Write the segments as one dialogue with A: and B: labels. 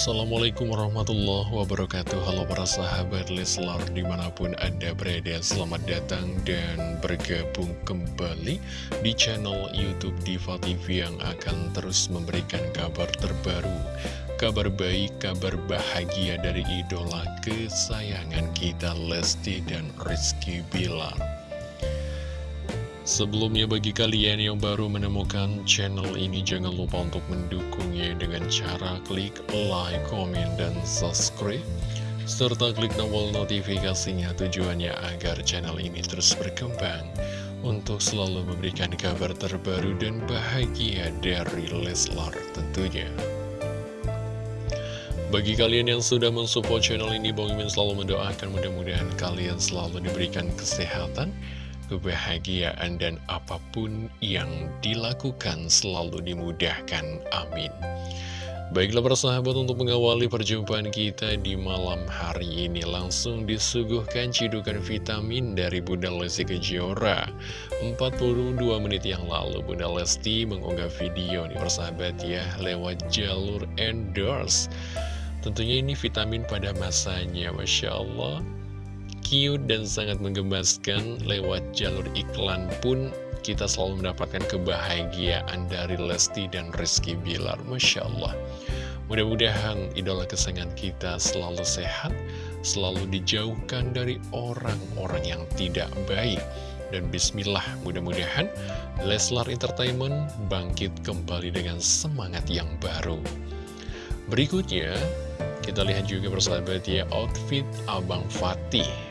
A: Assalamualaikum warahmatullahi wabarakatuh. Halo para sahabat Leslar di mana pun anda berada Selamat datang dan bergabung kembali di channel Youtube Diva TV Yang akan terus memberikan kabar terbaru Kabar baik, kabar bahagia dari idola kesayangan kita Lesti dan Rizky Bilar Sebelumnya bagi kalian yang baru menemukan channel ini jangan lupa untuk mendukungnya dengan cara klik like, komen, dan subscribe serta klik tombol notifikasinya tujuannya agar channel ini terus berkembang untuk selalu memberikan kabar terbaru dan bahagia dari Leslar tentunya. Bagi kalian yang sudah mensupport channel ini, Bang Imin selalu mendoakan mudah-mudahan kalian selalu diberikan kesehatan, kebahagiaan dan apa pun yang dilakukan selalu dimudahkan. Amin. Baiklah persahabat untuk mengawali perjumpaan kita di malam hari ini langsung disuguhkan cidukan vitamin dari Bunda Lesti Kejora 42 menit yang lalu Bunda Lesti mengunggah video nih persahabat ya lewat jalur endorse Tentunya ini vitamin pada masanya Masya Allah cute dan sangat menggemaskan lewat jalur iklan pun kita selalu mendapatkan kebahagiaan dari Lesti dan Rizky Bilar. Masya Allah. Mudah-mudahan idola kesayangan kita selalu sehat Selalu dijauhkan dari orang-orang yang tidak baik. Dan bismillah mudah-mudahan Leslar Entertainment bangkit kembali dengan semangat yang baru. Berikutnya kita lihat juga persahabat ya outfit Abang Fatih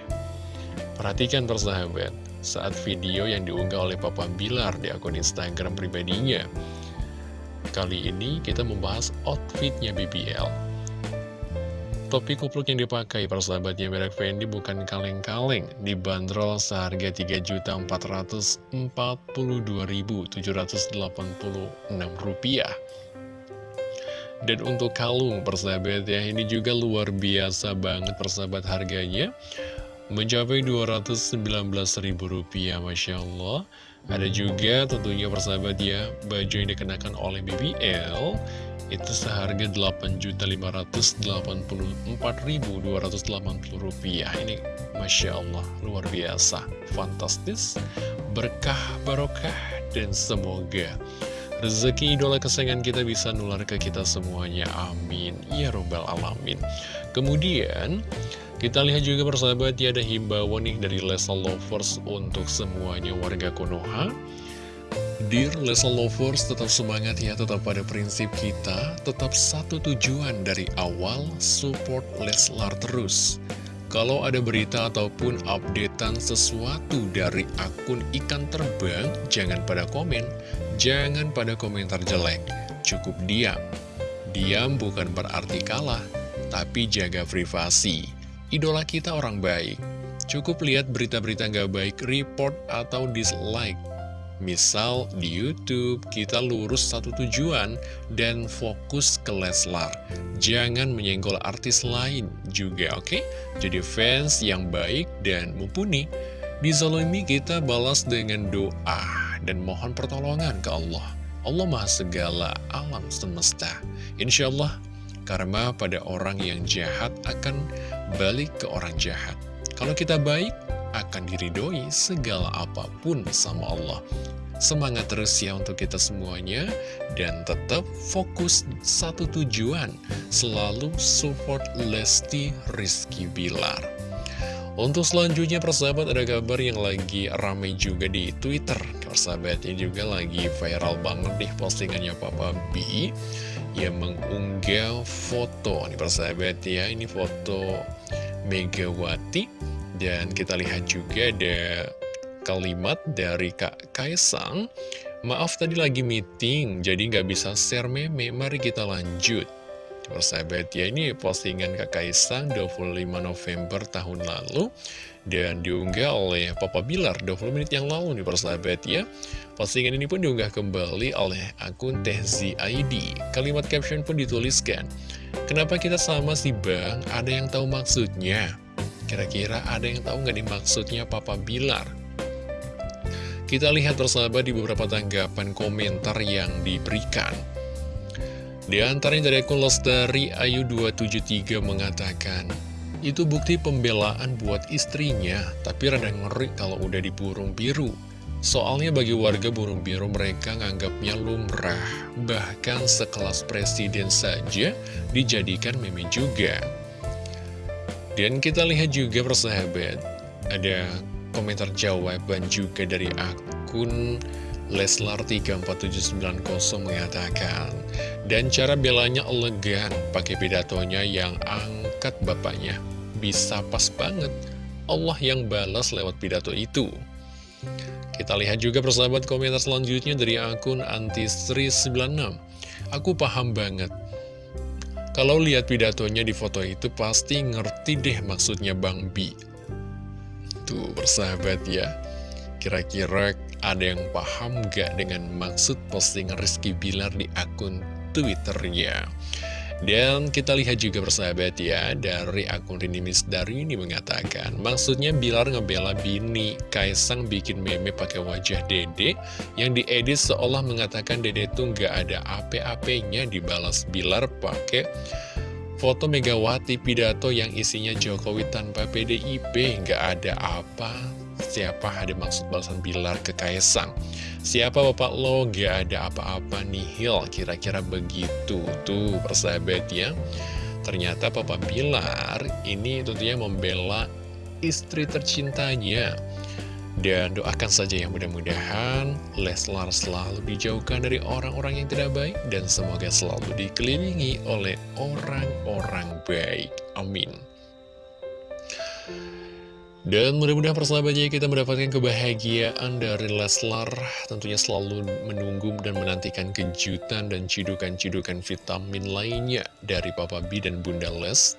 A: Perhatikan persahabat, saat video yang diunggah oleh Papa Bilar di akun Instagram pribadinya. Kali ini kita membahas outfitnya BBL. Topi kupluk yang dipakai persahabatnya merek Fendi bukan kaleng-kaleng, dibanderol seharga Rp3.442.786. Dan untuk kalung persahabat ya, ini juga luar biasa banget persahabat harganya mencapai Rp219.000 Masya Allah. Ada juga tentunya persahabat ya baju yang dikenakan oleh BBL itu seharga Rp8.584.280 ini Masya Allah luar biasa fantastis berkah barokah dan semoga rezeki idola kesayangan kita bisa nular ke kita semuanya. Amin. Ya robbal alamin. Kemudian kita lihat juga persahabat ya ada himbauan nih dari Lesa Lovers untuk semuanya warga Konoha. Dear Lesa Lovers tetap semangat ya tetap pada prinsip kita Tetap satu tujuan dari awal support Leslar terus. Kalau ada berita ataupun updatean sesuatu dari akun ikan terbang Jangan pada komen Jangan pada komentar jelek Cukup diam. Diam bukan berarti kalah Tapi jaga privasi idola kita orang baik. Cukup lihat berita-berita nggak baik, report atau dislike. Misal di Youtube kita lurus satu tujuan dan fokus ke Leslar Jangan menyenggol artis lain juga oke okay? Jadi fans yang baik dan mumpuni Dizalimi kita balas dengan doa dan mohon pertolongan ke Allah Allah Maha Segala Alam Semesta Insya Allah karma pada orang yang jahat akan balik ke orang jahat. Kalau kita baik, akan diridoi segala apa pun sama Allah. Semangat terus ya untuk kita semuanya, dan tetap fokus satu tujuan, selalu support Lesti Rizky Bilar. Untuk selanjutnya persahabat ada kabar yang lagi ramai juga di Twitter Persahabatnya juga lagi viral banget nih postingannya Papa B yang mengunggah foto. Nih persahabat ya ini foto Megawati. Dan kita lihat juga ada kalimat dari Kak Kaisang. Maaf tadi lagi meeting jadi nggak bisa share meme. Mari kita lanjut persahabat ya ini postingan Kak Kaisang 25 November tahun lalu dan diunggah oleh Papa Bilar 20 menit yang lalu nih persahabat ya Postingan ini pun diunggah kembali oleh akun Tehzi ID Kalimat caption pun dituliskan Kenapa kita sama sih bang? Ada yang tahu maksudnya? Kira-kira ada yang tahu nggak dimaksudnya Papa Bilar? Kita lihat persahabat di beberapa tanggapan komentar yang diberikan Di antaranya dari akun Lestari Ayu 273 mengatakan, itu bukti pembelaan buat istrinya, tapi rada ngeri kalau udah di burung biru. Soalnya bagi warga burung biru mereka nganggapnya lumrah, bahkan sekelas presiden saja dijadikan meme juga. Dan kita lihat juga persahabat, ada komentar jawaban juga dari akun Leslar34790 mengatakan Dan cara belanya elegan pakai pidatonya yang angkat bapaknya. Bisa pas banget. Allah yang balas lewat pidato itu. Kita lihat juga persahabat komentar selanjutnya dari akun Antisri96 Aku paham banget. Kalau lihat pidatonya di foto itu pasti ngerti deh maksudnya Bang Bi Tuh persahabat ya. Kira-kira ada yang paham gak dengan maksud posting Rizky Bilar di akun Twitternya? Dan kita lihat juga bersahabat ya, dari akun Rini Misdari ini mengatakan, maksudnya Bilar ngebela Bini, Kaisang bikin meme pakai wajah Dede, yang diedit seolah mengatakan Dede tuh nggak ada AP-AP-nya dibalas Bilar pakai foto Megawati pidato yang isinya Jokowi tanpa PDIP, nggak ada apa Siapa ada maksud balasan Bilar ke Kaisang? Siapa bapak lo? Gak ada apa-apa nihil, kira-kira begitu. Tuh, persahabat ya. Ternyata Papa Bilar ini tentunya membela istri tercintanya. Dan doakan saja yang mudah-mudahan Leslar selalu dijauhkan dari orang-orang yang tidak baik Dan semoga selalu dikelilingi oleh orang-orang baik Amin dan mudah-mudahan persahabatnya kita mendapatkan kebahagiaan dari Leslar. Tentunya selalu menunggu dan menantikan kejutan dan cidukan-cidukan vitamin lainnya Dari Papa B dan Bunda Les.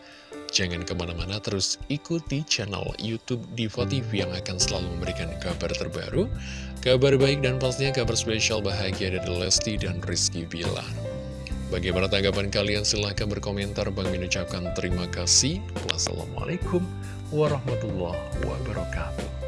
A: Jangan ke mana-mana terus ikuti channel Youtube Diva TV yang akan selalu memberikan kabar terbaru Kabar baik dan pastinya kabar spesial bahagia dari Lesti dan Rizky Bilar Bagaimana tanggapan kalian? Silahkan berkomentar. Bang mengucapkan terima kasih. Wassalamualaikum warahmatullahi wabarakatuh.